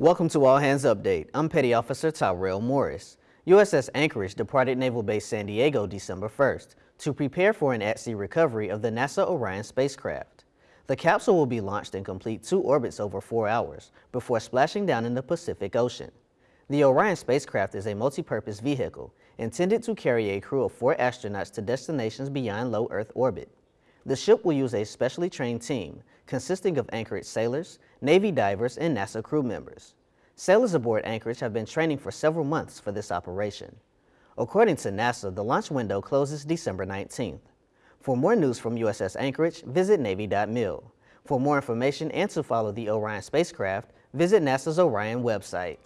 Welcome to All Hands Update. I'm Petty Officer Tyrell Morris. USS Anchorage departed Naval Base San Diego December 1st to prepare for an at-sea recovery of the NASA Orion spacecraft. The capsule will be launched and complete two orbits over four hours before splashing down in the Pacific Ocean. The Orion spacecraft is a multi-purpose vehicle intended to carry a crew of four astronauts to destinations beyond low Earth orbit. The ship will use a specially trained team consisting of Anchorage sailors, Navy divers, and NASA crew members. Sailors aboard Anchorage have been training for several months for this operation. According to NASA, the launch window closes December 19th. For more news from USS Anchorage, visit Navy.mil. For more information and to follow the Orion spacecraft, visit NASA's Orion website.